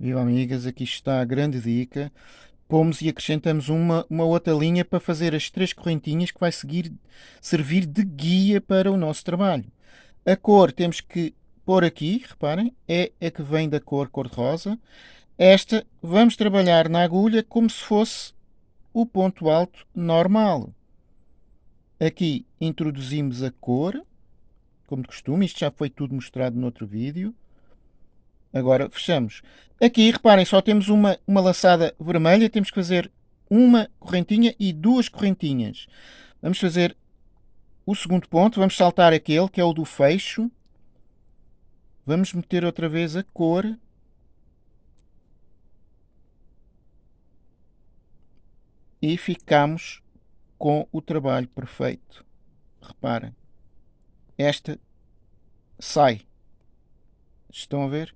Viva amigas, aqui está a grande dica. Pomos e acrescentamos uma, uma outra linha para fazer as três correntinhas que vai seguir, servir de guia para o nosso trabalho. A cor temos que pôr aqui, reparem, é a que vem da cor cor-de-rosa. Esta vamos trabalhar na agulha como se fosse o ponto alto normal. Aqui introduzimos a cor, como de costume, isto já foi tudo mostrado no outro vídeo. Agora fechamos. Aqui, reparem, só temos uma, uma laçada vermelha, temos que fazer uma correntinha e duas correntinhas. Vamos fazer o segundo ponto, vamos saltar aquele, que é o do fecho. Vamos meter outra vez a cor. E ficamos com o trabalho perfeito. Reparem, esta sai. Estão a ver?